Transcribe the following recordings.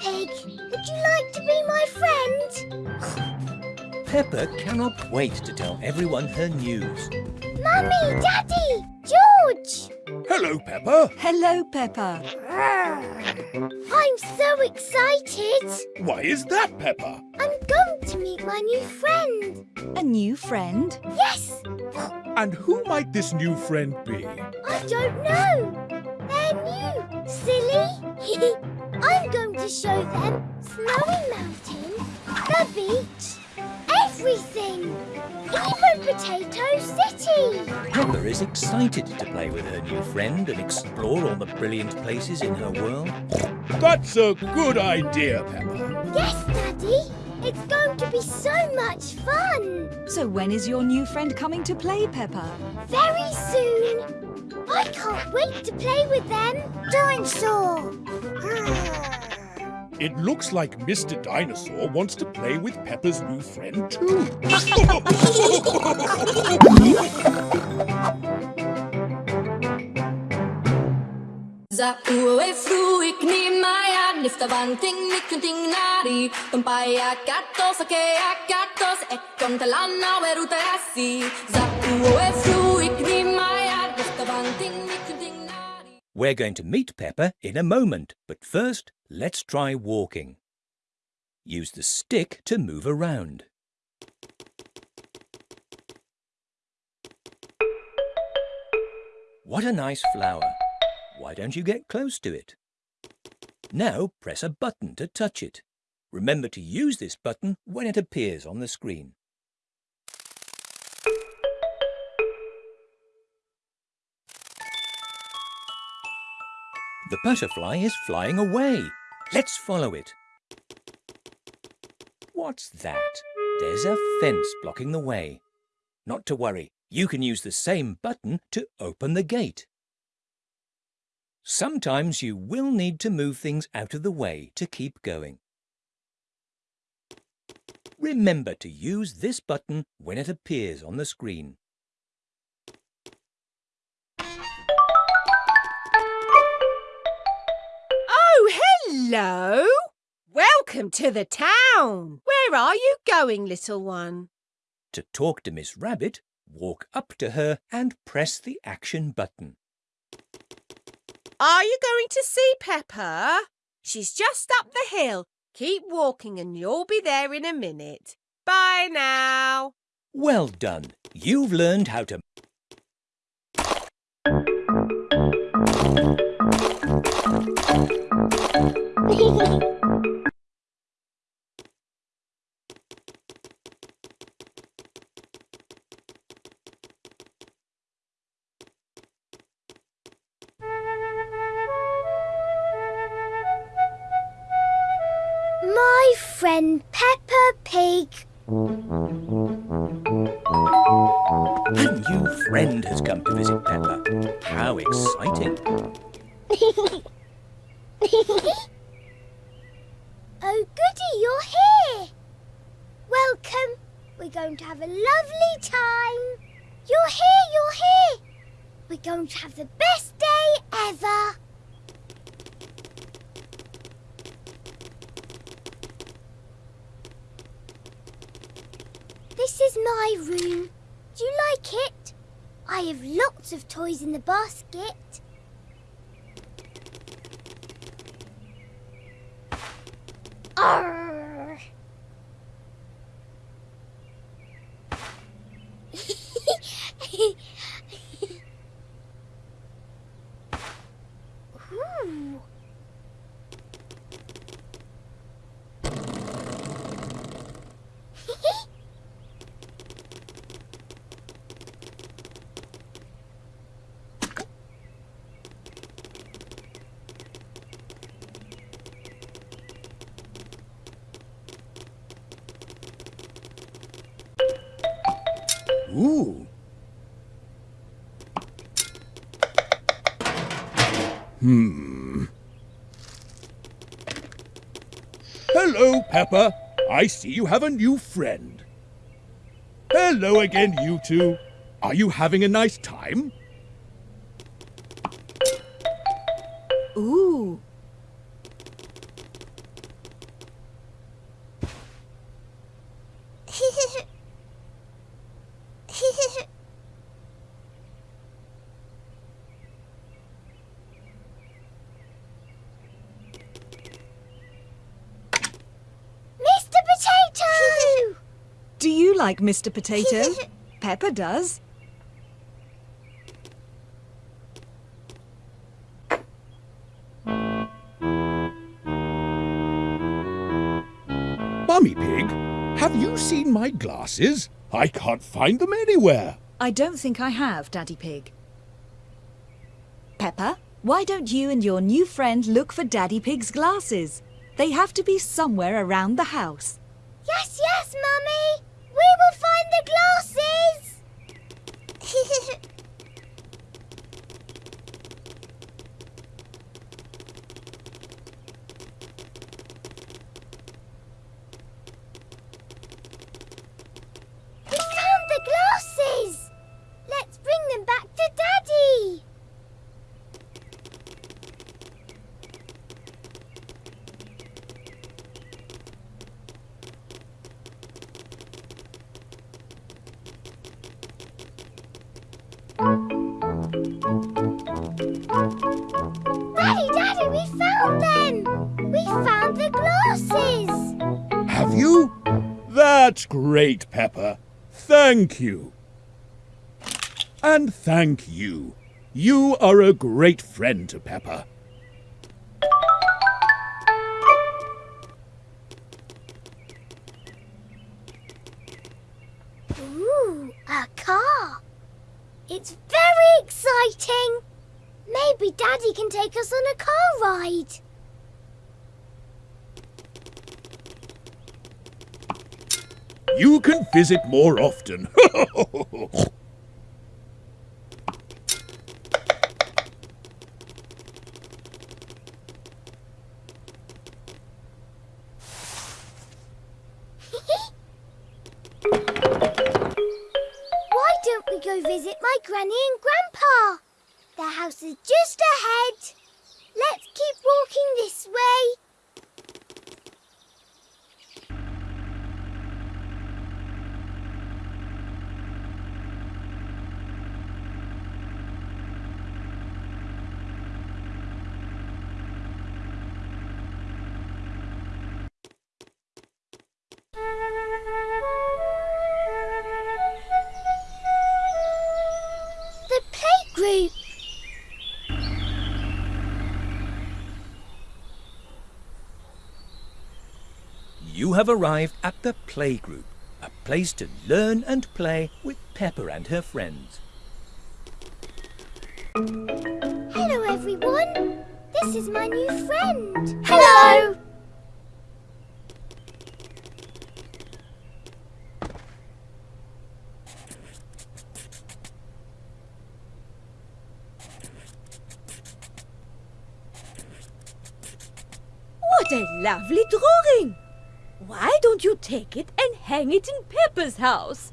Pig, would you like to be my friend? Peppa cannot wait to tell everyone her news. Mummy, Daddy, George! Hello, Peppa. Hello, Peppa. I'm so excited. Why is that, Peppa? I'm going to meet my new friend. A new friend? Yes, And who might this new friend be? I don't know. They're new, silly. I'm going to show them Snowy Mountain, the beach, everything. Even Potato City. Peppa is excited to play with her new friend and explore all the brilliant places in her world. That's a good idea, Peppa. Yes, Daddy. It's going to be so much fun. So when is your new friend coming to play, Peppa? Very soon. I can't wait to play with them. Dinosaur. It looks like Mr. Dinosaur wants to play with Peppa's new friend too. E ik ni maya Nifta vanting ni kunting nari Tumpaya katos akatos e ik ni maya We're going to meet Peppa in a moment, but first, let's try walking. Use the stick to move around. What a nice flower. Why don't you get close to it? Now press a button to touch it. Remember to use this button when it appears on the screen. The butterfly is flying away. Let's follow it. What's that? There's a fence blocking the way. Not to worry, you can use the same button to open the gate. Sometimes you will need to move things out of the way to keep going. Remember to use this button when it appears on the screen. Hello! Welcome to the town. Where are you going, little one? To talk to Miss Rabbit, walk up to her and press the action button. Are you going to see Peppa? She's just up the hill. Keep walking and you'll be there in a minute. Bye now. Well done. You've learned how to My friend Peppa Pig. A new friend has come to visit Peppa. How exciting. Oh, goody, you're here. Welcome. We're going to have a lovely time. You're here, you're here. We're going to have the best day ever. This is my room. Do you like it? I have lots of toys in the basket. Arr. Hmm. Hello, Peppa. I see you have a new friend. Hello again, you two. Are you having a nice time? Ooh. like Mr. Potato. Peppa does. Mummy Pig, have you seen my glasses? I can't find them anywhere. I don't think I have, Daddy Pig. Peppa, why don't you and your new friend look for Daddy Pig's glasses? They have to be somewhere around the house. Yes, yes, Mummy. That's great, Peppa. Thank you. And thank you. You are a great friend to Peppa. Ooh, a car! It's very exciting! Maybe Daddy can take us on a car ride. You can visit more often. Why don't we go visit my Granny and Grandpa? Their house is just ahead. Let's keep walking this way. Playgroup. You have arrived at the playgroup, a place to learn and play with Peppa and her friends. Hello, everyone. This is my new friend. Hello. What a lovely drawing! Why don't you take it and hang it in Peppa's house?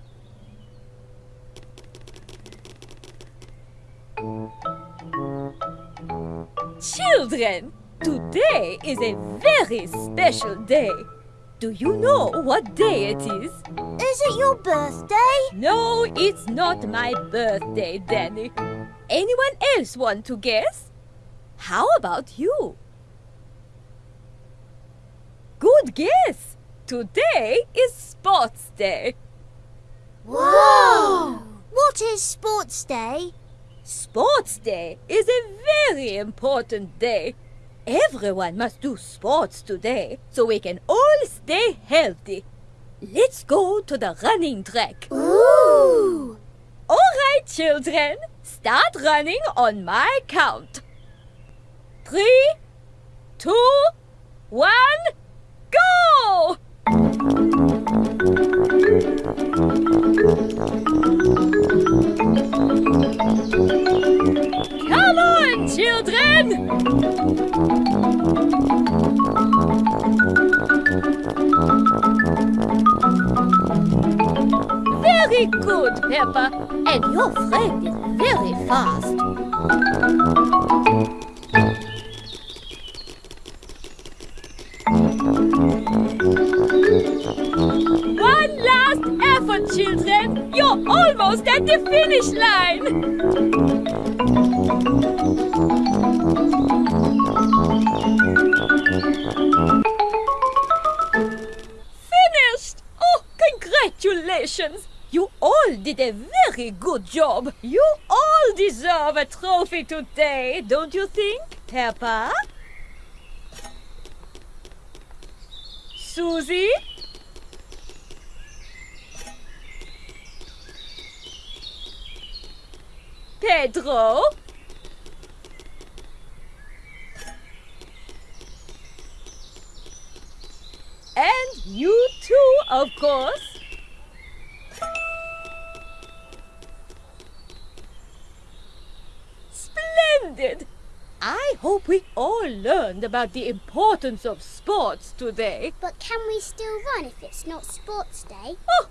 Children, today is a very special day. Do you know what day it is? Is it your birthday? No, it's not my birthday, Danny. Anyone else want to guess? How about you? Good guess! Today is Sports Day. Whoa! What is Sports Day? Sports Day is a very important day. Everyone must do sports today so we can all stay healthy. Let's go to the running track. Ooh! All right, children, start running on my count. Three, Very good, Peppa. And your friend is very fast. One last effort, children. You're almost at the finish line. Did a very good job. You all deserve a trophy today, don't you think, Peppa? Susie? Pedro? And you too, of course. I hope we all learned about the importance of sports today. But can we still run if it's not sports day? Oh,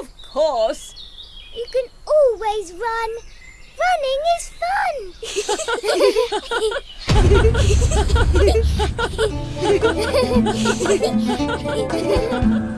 of course. You can always run. Running is fun.